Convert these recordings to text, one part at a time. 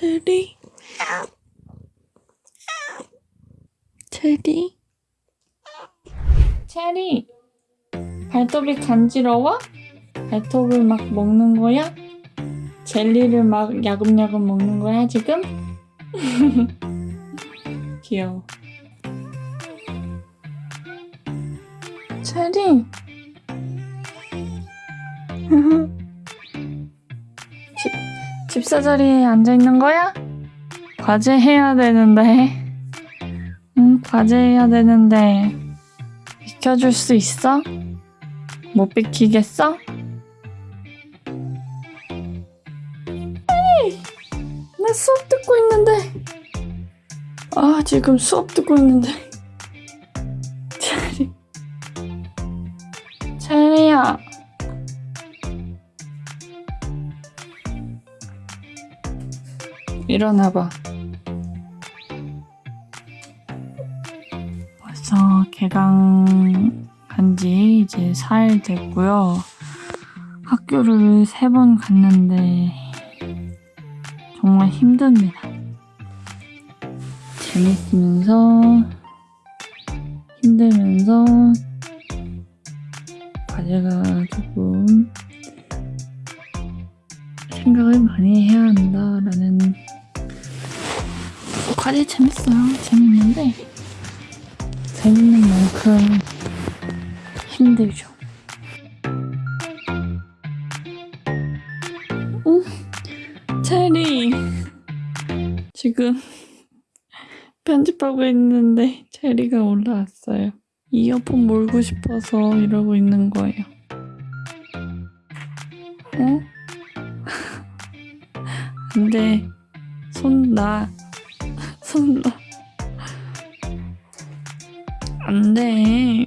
체리 체리 체리 발톱이 간지러워? 발톱을 막 먹는 거야? 젤리를 막 야금야금 먹는 거야 지금? 귀여워 체리 집, 집사 자리에 앉아 있는 거야? 과제 해야 되는데. 응, 과제 해야 되는데. 비켜줄 수 있어? 못 비키겠어? 에이, 나 수업 듣고 있는데. 아, 지금 수업 듣고 있는데. 체리. 체리야. 일어나봐. 벌써 개강 간지 이제 4일 됐고요. 학교를 세 번 갔는데 정말 힘듭니다. 재밌으면서 힘들면서 과제가 조금 생각을 많이 해야 한다라는 과제 재밌어요. 재밌는데 재밌는 만큼 힘들죠. 응? 체리 지금 편집하고 있는데 체리가 올라왔어요. 이어폰 몰고 싶어서 이러고 있는 거예요. 어? 안 돼. 손 놔. 손 놔. 안 돼.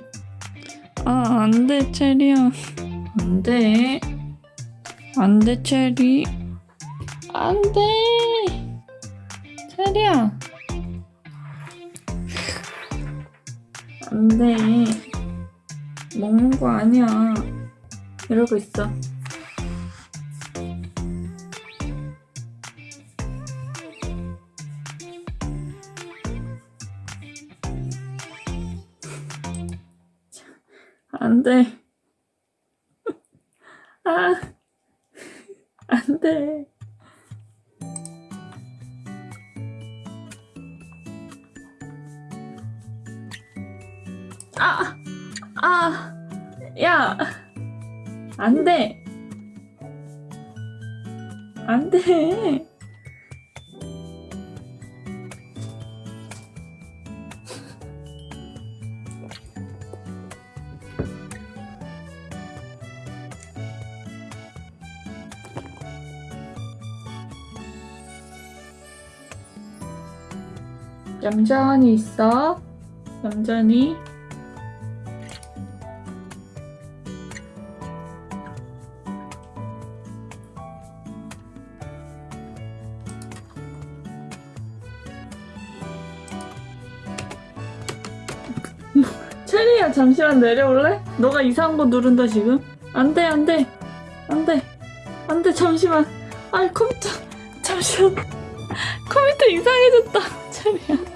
아, 안 돼, 체리야. 안 돼. 안 돼, 체리. 안 돼. 체리야. 안 돼. 먹는 거 아니야. 이러고 있어. 안 돼. 아, 안 돼. 아, 아, 야, 안 돼. 안 돼. 얌전히 있어. 얌전히. 체리야 잠시만 내려올래? 너가 이상한 거 누른다 지금. 안돼 안돼 안돼 안돼 잠시만. 아이 컴퓨터 잠시만. 컴퓨터 이상해졌다. 체리야.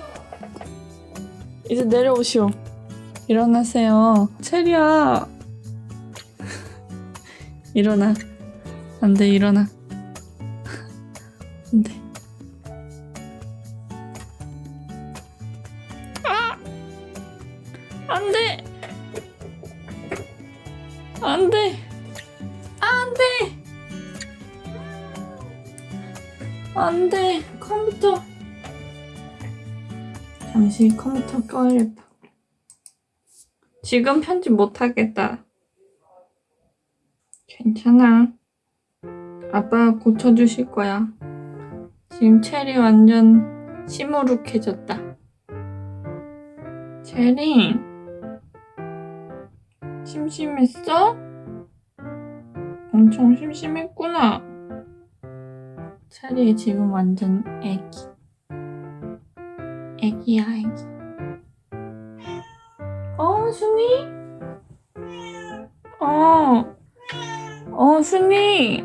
이제 내려오시오. 일어나세요. 체리야. 일어나. 안 돼, 일어나. 안 돼. 아! 안 돼! 안 돼! 안 돼! 안 돼! 컴퓨터. 잠시 컴퓨터 꺼야겠다. 지금 편집 못하겠다. 괜찮아. 아빠가 고쳐주실 거야. 지금 체리 완전 시무룩해졌다. 체리, 심심했어? 엄청 심심했구나. 체리 지금 완전 애기. 애기야, 애기. 어, 순이? 어. 어, 순이.